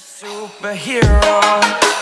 superhero.